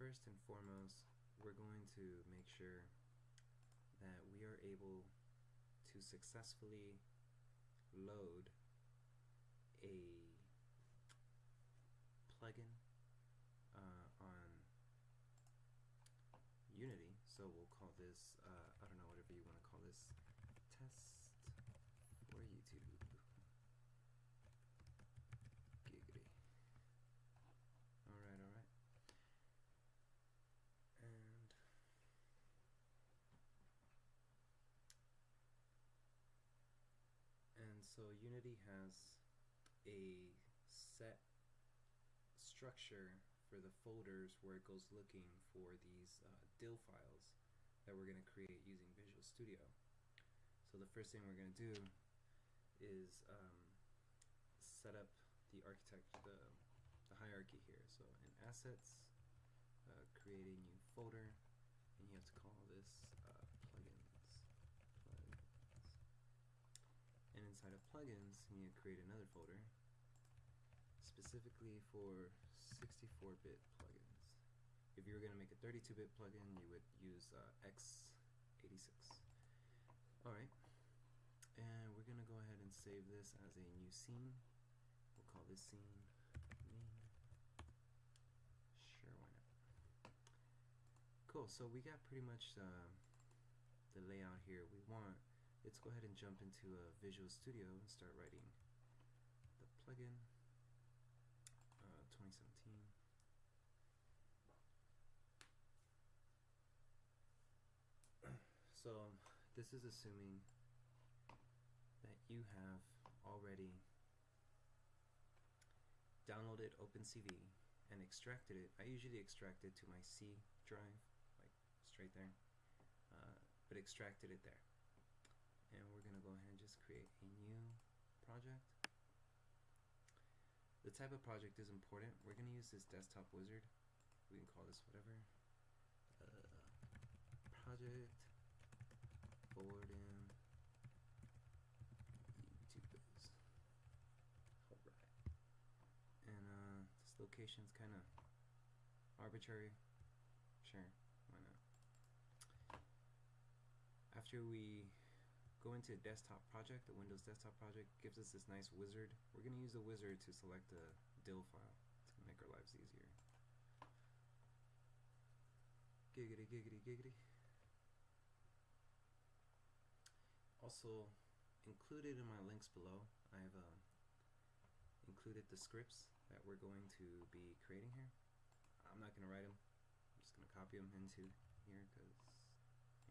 first and foremost, we're going to make sure that we are able to successfully load a plugin uh, on Unity. So we'll call this, uh, I don't know, whatever you want to call this, test for YouTube. Giggity. Alright, alright. And and so Unity has a set structure for the folders where it goes looking for these uh, DLL files that we're going to create using Visual Studio. So the first thing we're going to do is um, set up the architect the, the hierarchy here. So in Assets, uh, create a new folder, and you have to call this uh, plugins. plugins. And inside of plugins, you need to create another folder specifically for 64-bit plugins. If you were going to make a 32-bit plugin, you would use uh, x86. Alright, and we're going to go ahead and save this as a new scene. We'll call this scene main. Sure, why not? Cool, so we got pretty much uh, the layout here we want. Let's go ahead and jump into a Visual Studio and start writing the plugin. 2017. So this is assuming that you have already downloaded OpenCV and extracted it. I usually extract it to my C drive, like straight there, uh, but extracted it there. And we're going to go ahead and just create a new project. The type of project is important. We're going to use this desktop wizard. We can call this whatever. Uh, project Borden YouTubers. Alright. And uh, this location's kind of arbitrary. Sure, why not? After we go into a desktop project, the Windows desktop project gives us this nice wizard. We're going to use the wizard to select a dill file to make our lives easier. Giggity, giggity, giggity. Also, included in my links below, I've uh, included the scripts that we're going to be creating here. I'm not going to write them. I'm just going to copy them into here because,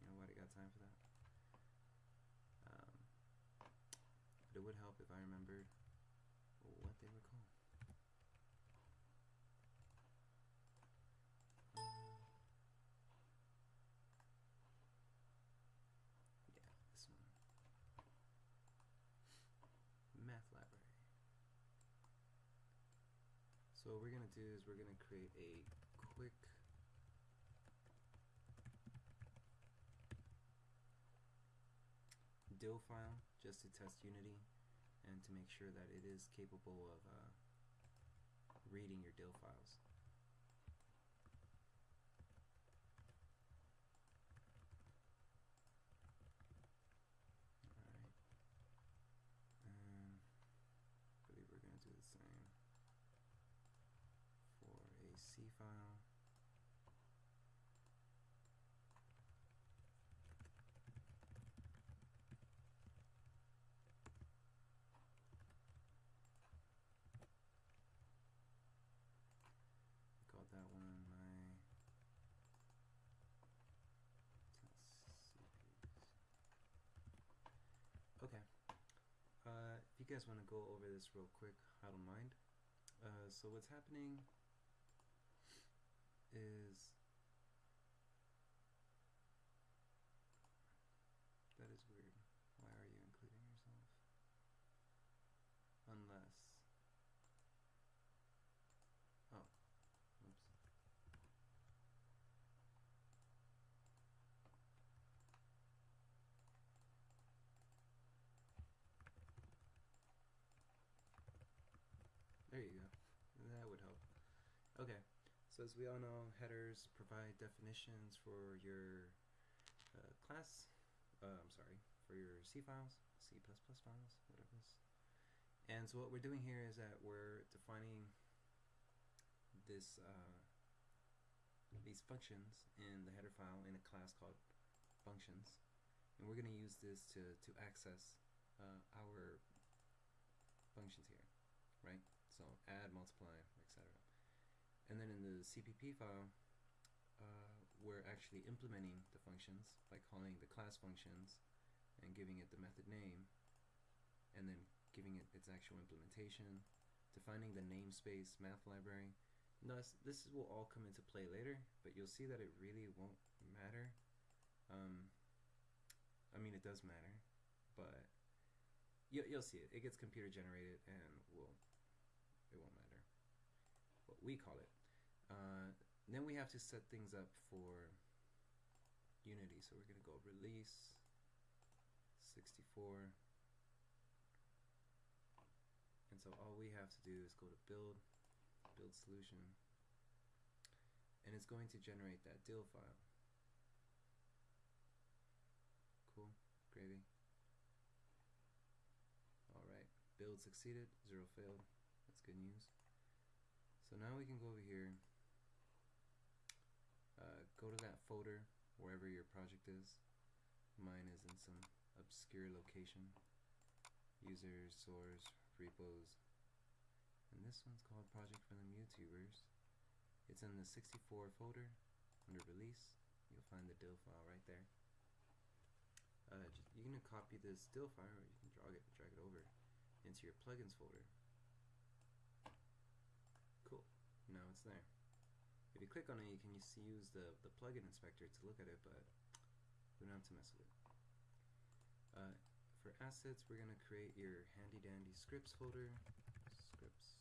you know what, I got time for that. Um, but it would help if I remembered what they were called. Uh, yeah, this one. Math library. So what we're going to do is we're going to create a quick DLL file just to test Unity and to make sure that it is capable of uh, reading your DLL files. Alright. Um, I believe we're going to do the same for a C file. called that one my Okay. Uh, if you guys want to go over this real quick, I don't mind. Uh, so what's happening is that is weird. Why are you including yourself? Unless oh Oops. There you go. That would help. Okay, So as we all know, headers provide definitions for your uh, class, uh, I'm sorry, for your C files, C++ files, whatever it is. And so what we're doing here is that we're defining this uh, these functions in the header file in a class called functions. And we're going to use this to, to access uh, our functions here right? So add multiply and then in the CPP file uh, we're actually implementing the functions by calling the class functions and giving it the method name and then giving it its actual implementation defining the namespace math library Thus, this will all come into play later, but you'll see that it really won't matter. Um, I mean, it does matter, but you, you'll see it. It gets computer generated, and will it won't matter what we call it. Uh, then we have to set things up for Unity. So we're going to go release 64. And so all we have to do is go to build build solution and it's going to generate that DLL file. Cool, gravy. Alright, build succeeded, zero failed. That's good news. So now we can go over here, go to that folder wherever your project is. Mine is in some obscure location. Users, source, repos, and this one's called Project for the YouTubers. It's in the 64 folder under release. You'll find the DLL file right there. Uh, just, you can copy this DLL file or you can drag it, drag it over into your plugins folder. Cool. Now it's there. If you click on it, you can use, the, the plugin inspector to look at it, but we don't have to mess with it. Uh, for assets, we're going to create your handy dandy scripts folder scripts,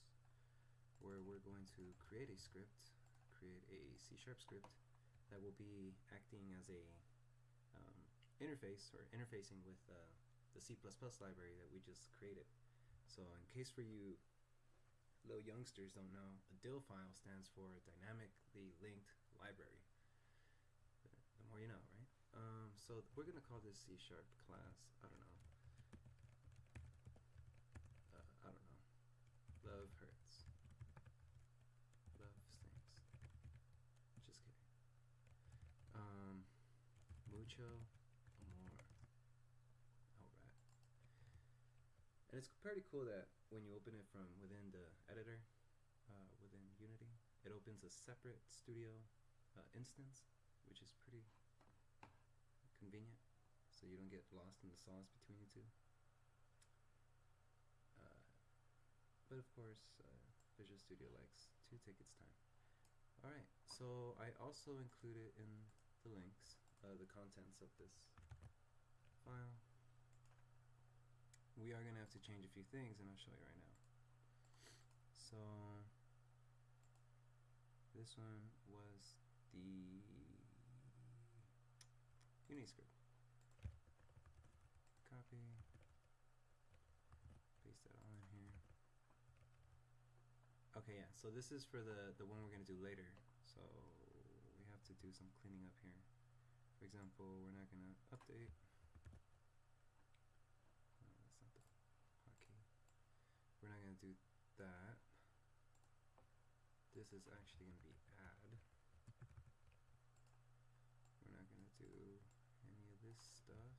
where we're going to create a script, create a C-sharp script that will be acting as a um, interface or interfacing with uh, the C++ library that we just created. So in case for you little youngsters don't know, a DLL file stands for Dynamically Linked Library. The more you know, right? Um, so we're going to call this C-sharp class, I don't know, Amor. Alright. And it's pretty cool that when you open it from within the editor, uh, within Unity, it opens a separate studio uh, instance, which is pretty convenient, so you don't get lost in the sauce between the two. Uh, but of course, uh, Visual Studio likes to take its time. Alright, so I also included in the links uh, the contents of this file. We are going to have to change a few things and I'll show you right now. So this one was the Uniscript. Copy, paste that all in here. Okay, yeah, so this is for the, the one we're going to do later. So we have to do some cleaning up here. For example, we're not going to update. No, that's not the hotkey. We're not going to do that. This is actually going to be add. We're not going to do any of this stuff.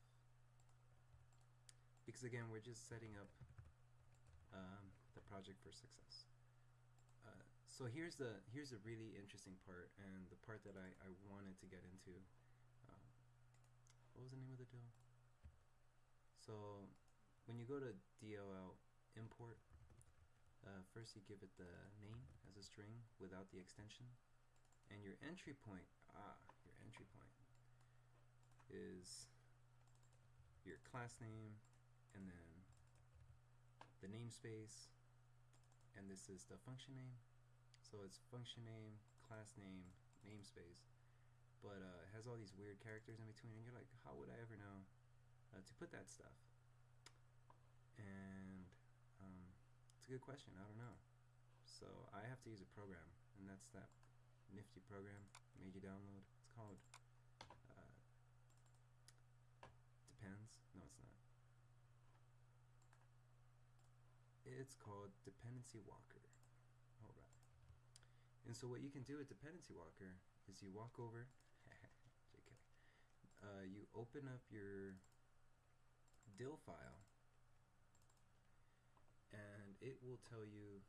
Because again, we're just setting up um, the project for success. Uh, so here's the here's the really interesting part and the part that I, I wanted to get into what was the name of the DLL? So when you go to DLL import, uh, first you give it the name as a string without the extension, and your entry point, ah, your entry point is your class name, and then the namespace, and this is the function name. So it's function name, class name, namespace but uh, it has all these weird characters in between, and you're like, how would I ever know uh, to put that stuff? And a good question. I don't know. So I have to use a program, and that's that nifty program made you download. It's called uh, depends. No, it's not. It's called Dependency Walker. All right. And so what you can do with Dependency Walker is you walk over. JK. Uh, you open up your DLL file it will tell you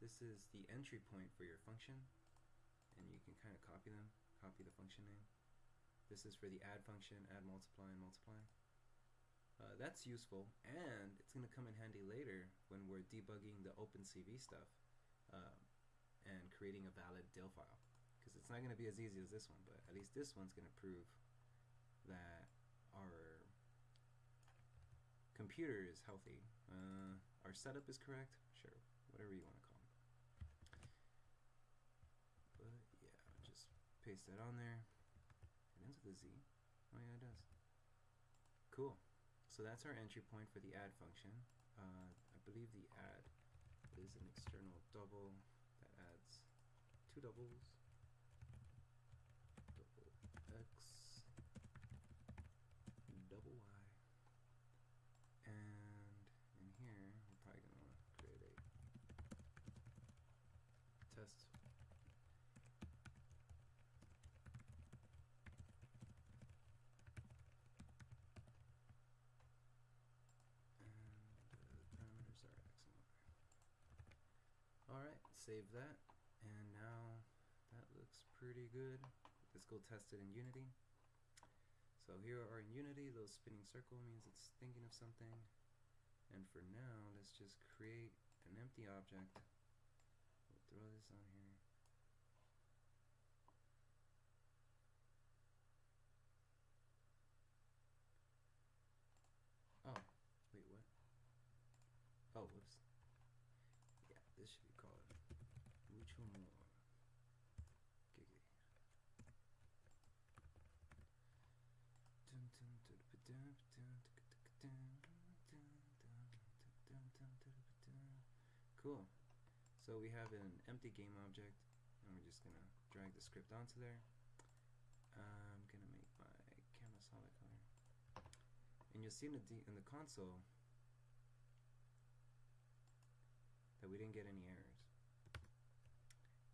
this is the entry point for your function and you can kind of copy them copy the function name. This is for the add function add multiply and multiply. Uh, that's useful and it's going to come in handy later when we're debugging the OpenCV stuff uh, and creating a valid DLL file. Because it's not going to be as easy as this one but at least this one's going to prove that our computer is healthy. Uh, our setup is correct. Sure whatever you want to call it. But yeah just paste that on there. It ends with a Z. Oh yeah it does. Cool. So that's our entry point for the add function. Uh, I believe the add is an external double that adds two doubles. Double x, double y. And in here, we're probably going to create a test Save that. And now that looks pretty good. Let's go test it in Unity. So here are in Unity, those spinning circle means it's thinking of something. And for now, let's just create an empty object. We'll throw this on here. So we have an empty game object, and we're just gonna drag the script onto there. I'm gonna make my camera solid color, and you'll see in the in the console that we didn't get any errors.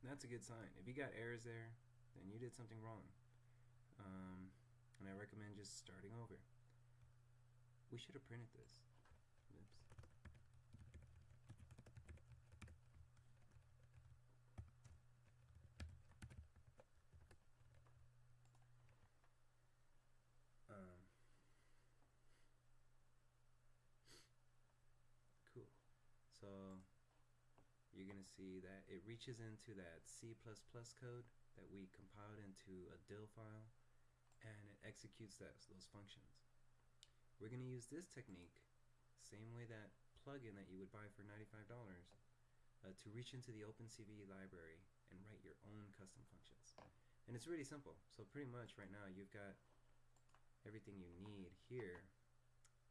And that's a good sign. If you got errors there, then you did something wrong. Um, and I recommend just starting over. We should have printed this. Oops. Um, cool. So you're going to see that it reaches into that C++ code that we compiled into a DLL file and it executes that, those functions. We're going to use this technique, same way that plugin that you would buy for $95, uh, to reach into the OpenCV library and write your own custom functions. And it's really simple. So pretty much right now you've got everything you need here,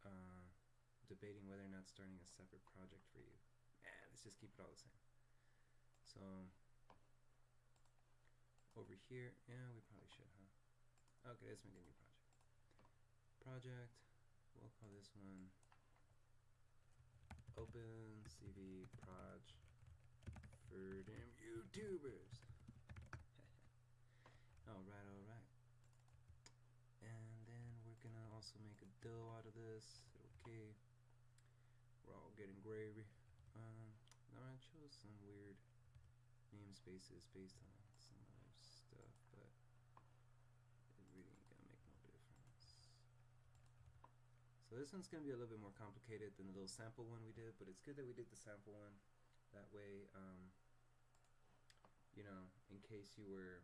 uh, debating whether or not starting a separate project for you. Nah, let's just keep it all the same. So over here, yeah, we probably should, huh? Okay, let's make a new project. Project, we'll call this one Open CV Proj for them YouTubers. alright, alright. And then we're gonna also make a DLL out of this. Okay. All getting gravy. Um, now I chose some weird namespaces based on some other stuff, but it really ain't gonna make no difference. So this one's gonna be a little bit more complicated than the little sample one we did, but it's good that we did the sample one. That way, um, you know, in case you were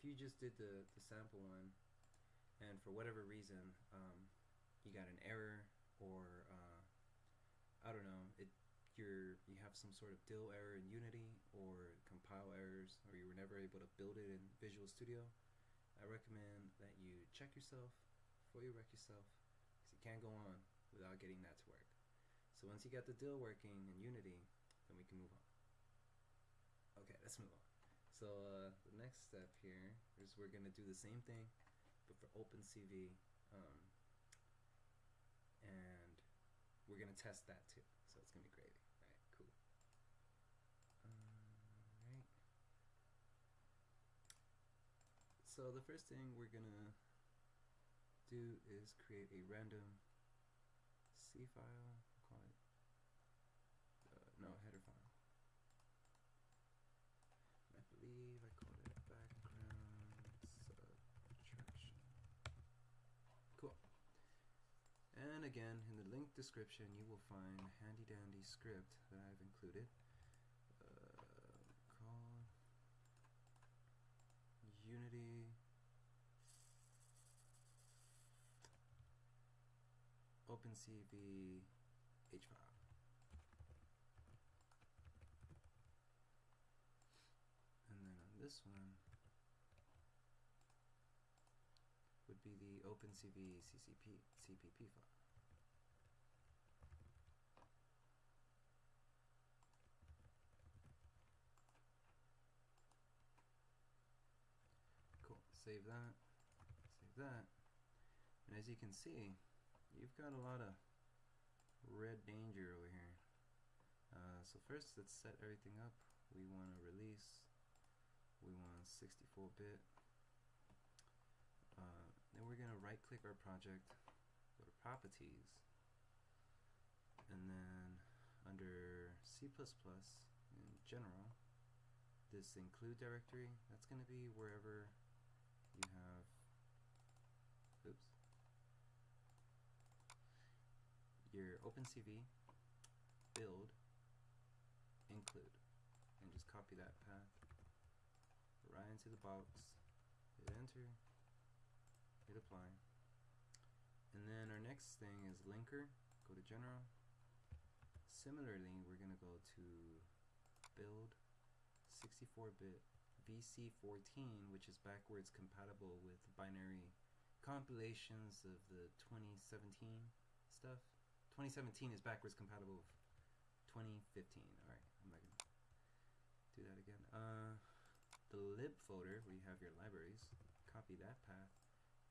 if you just did the, the sample one and for whatever reason um, you got an error or uh, I don't know it you're you have some sort of DLL error in Unity or compile errors or you were never able to build it in Visual Studio I recommend that you check yourself before you wreck yourself because you can't go on without getting that to work So once you got the DLL working in Unity, then we can move on. Okay, let's move on. So uh, the next step here is we're gonna do the same thing, but for OpenCV, um, and we're gonna test that too. So it's gonna be great. Right, cool. Alright. So the first thing we're gonna do is create a random C file, call it, uh, no, header file. I believe I called it background subtraction. Cool. And again, in the link description, you will find handy dandy script that I've included. Uh, called Unity OpenCV H file. And then on this one would be the OpenCV CCP CPP file. Cool. Save that. Save that. And as you can see, you've got a lot of red danger over here. Uh, so first, let's set everything up. We want to release. We want 64-bit. Uh, then we're going to right-click our project, go to Properties, and then under C++ in general, this include directory, that's going to be wherever you have, oops, your OpenCV build include and just copy that path right into the box hit enter hit apply. And then our next thing is linker go to general. Similarly we're gonna go to build 64-bit VC14 which is backwards compatible with binary compilations of the 2017 stuff 2017 is backwards compatible with 2015. Alright, I'm not gonna do that again. Uh, the lib folder where you have your libraries, copy that path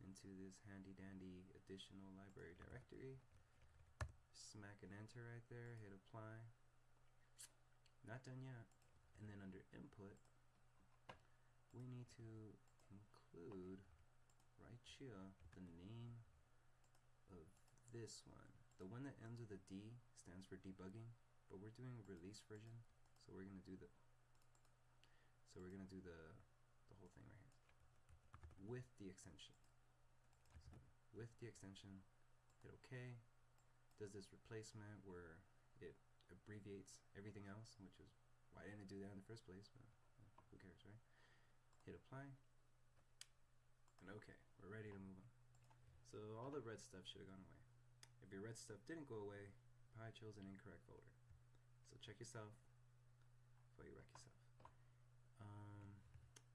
into this handy dandy additional library directory. Smack an enter right there, hit apply. Not done yet. And then under input, we need to include right here the name of this one. The one that ends with a D stands for debugging, but we're doing a release version, so we're gonna do the so we're gonna do the the whole thing right here with the extension. So with the extension, hit OK. Does this replacement where it abbreviates everything else, which is why didn't it do that in the first place? But who cares, right? Hit apply. And okay, we're ready to move on. So all the red stuff should have gone away. If your red stuff didn't go away, probably chose an incorrect folder. So check yourself before you wreck yourself. Um,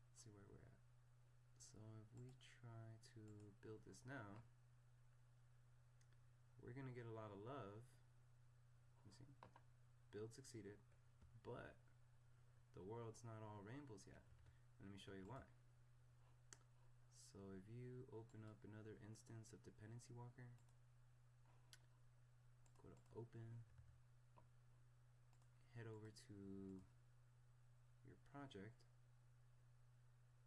let's see where we're at. So if we try to build this now, we're gonna get a lot of love. You see, build succeeded, but the world's not all rainbows yet. And let me show you why. So if you open up another instance of dependency walker, go to open, head over to your project,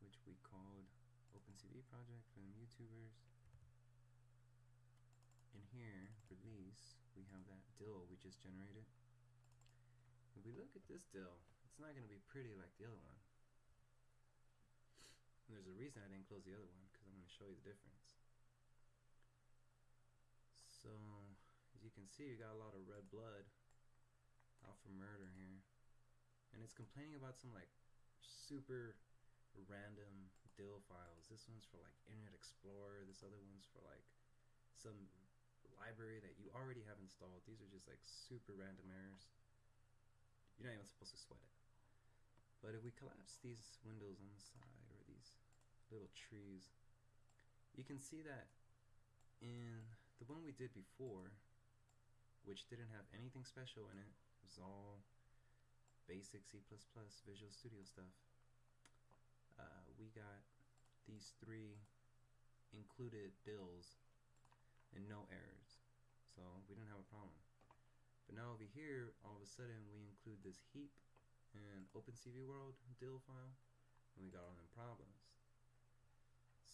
which we called OpenCV project for the YouTubers. In here, release, we have that DLL we just generated. If we look at this DLL, it's not going to be pretty like the other one. And there's a reason I didn't close the other one, because I'm going to show you the difference. So, as you can see, we got a lot of red blood out for murder here. And it's complaining about some like super random DLL files. This one's for like Internet Explorer, this other one's for like some library that you already have installed. These are just like super random errors. You're not even supposed to sweat it. But if we collapse these windows on the side little trees, you can see that in the one we did before, which didn't have anything special in it. It was all basic C++ Visual Studio stuff. Uh, we got these three included bills and no errors. So we didn't have a problem. But now over here, all of a sudden we include this heap and OpenCV World DLL file, and we got all them problems.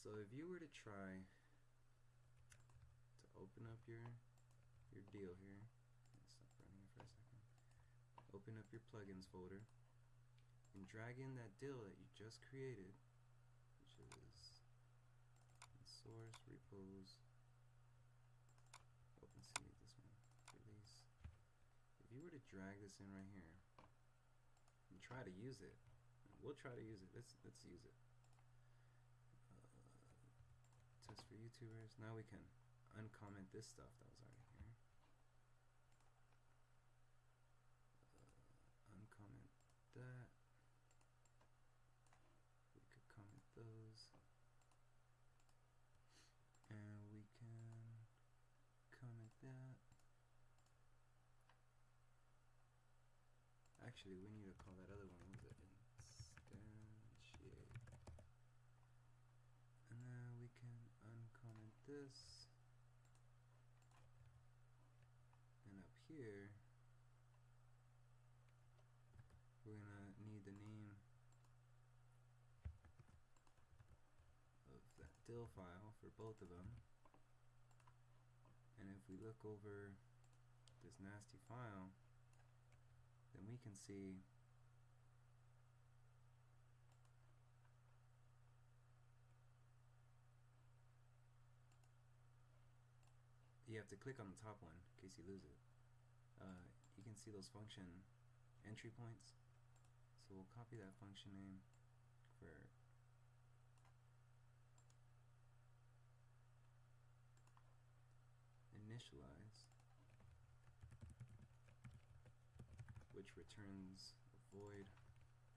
So if you were to try to open up your your deal here, stop running for a second. Open up your plugins folder and drag in that DLL that you just created, which is source repos OpenCV this one release. If you were to drag this in right here and try to use it, we'll try to use it. Let's let's use it test for YouTubers. Now we can uncomment this stuff that was already here. Uh, uncomment that. We could comment those. And we can comment that. Actually, we need to call that other one. What was it? this. And up here, we're to need the name of that DLL file for both of them. And if we look over this nasty file, then we can see you have to click on the top one in case you lose it. Uh, you can see those function entry points. So we'll copy that function name for initialize, which returns a void,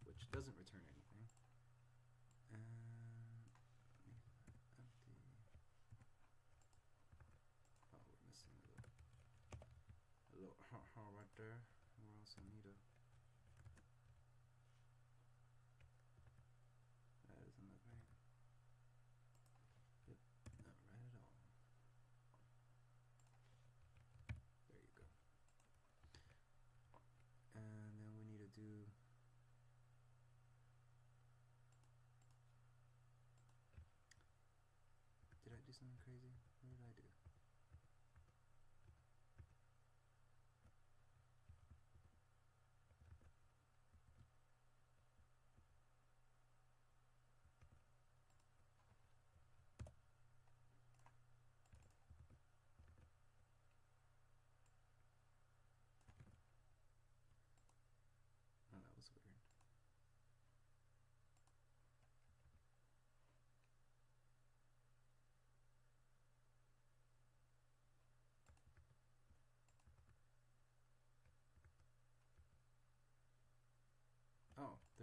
which doesn't return anything. And there. Where else I need a that isn't that right. Yep, not right at all. There you go. And then we need to do Did I do something crazy? What did I do?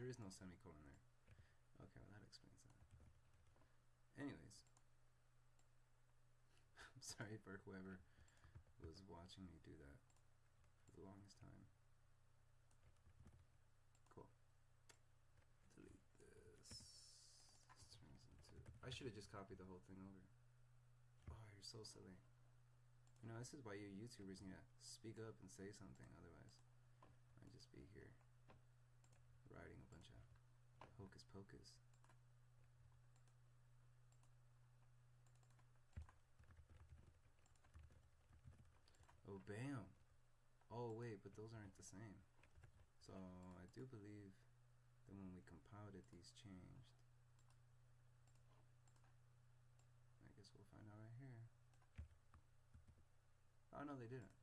There is no semicolon there. Okay, well that explains that. Anyways, I'm sorry for whoever was watching me do that for the longest time. Cool. Delete this. This turns into. I should have just copied the whole thing over. Oh, you're so silly. You know, this is why you YouTubers need to speak up and say something, otherwise, I'd just be here writing a bunch of pocus. Oh, bam! Oh, wait, but those aren't the same. So, I do believe that when we compiled it, these changed. I guess we'll find out right here. Oh, no, they didn't.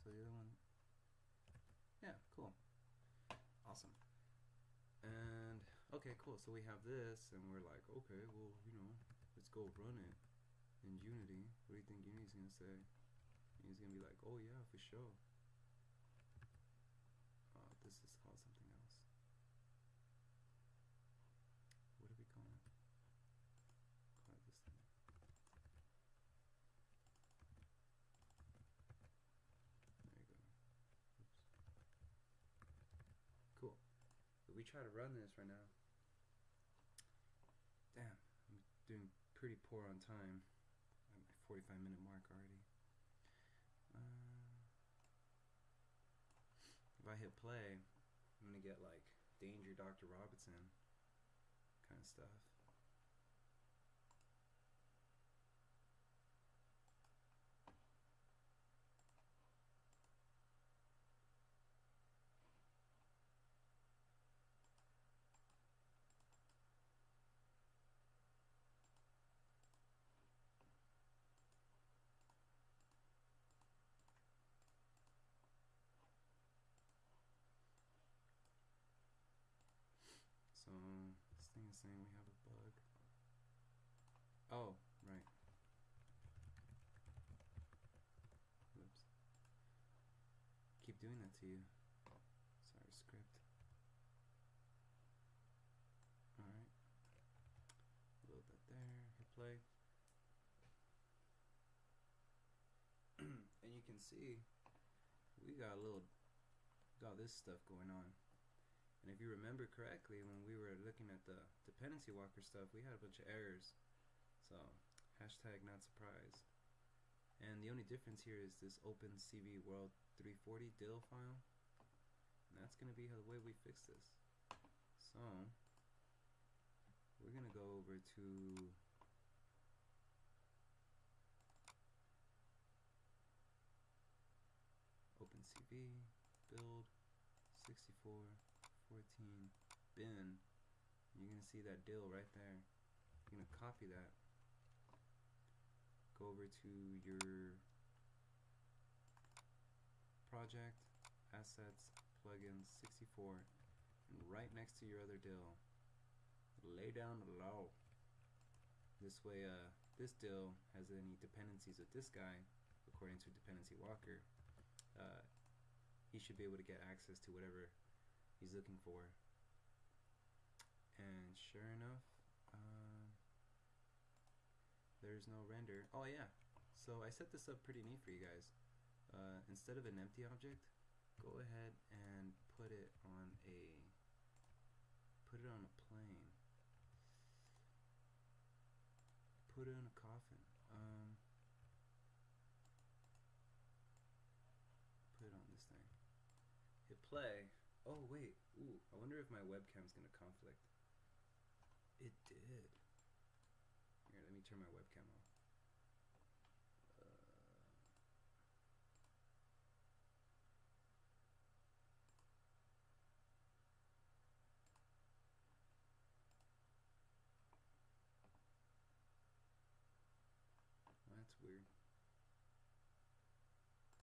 So the other one... okay, cool. So we have this, and we're like, okay, well, you know, let's go run it in Unity. What do you think Unity's going to say? Unity's going to be like, oh, yeah, for sure. Uh, this is called something else. What do we call it? Call it this thing. There you go. Oops. Cool. If we try to run this right now, pretty poor on time. I'm at my 45 minute mark already. Uh, if I hit play, I'm gonna get like Danger Dr. Robinson kind of stuff. So this thing is saying we have a bug. Oh, right. Whoops. Keep doing that to you. Sorry, script. Alright. Load that there. Hit play. and you can see we got a little got this stuff going on. And if you remember correctly, when we were looking at the dependency walker stuff, we had a bunch of errors. So, hashtag not surprised. And the only difference here is this OpenCV World 340 DLL file. And that's going to be the way we fix this. So, we're going to go over to OpenCV, build, 64, 14 bin you're gonna see that DLL right there. You're gonna copy that. Go over to your project assets plugins 64 and right next to your other DLL lay down law. This way uh, this DLL has any dependencies with this guy according to dependency walker uh, he should be able to get access to whatever he's looking for. And sure enough, uh, there's no render. Oh yeah, so I set this up pretty neat for you guys. Uh, instead of an empty object, go ahead and put it on a put it on a plane. Put it in a coffin. Um, put it on this thing. Hit play. Oh wait, ooh, I wonder if my webcam's gonna conflict. It did. Here, let me turn my webcam off. Uh, that's weird.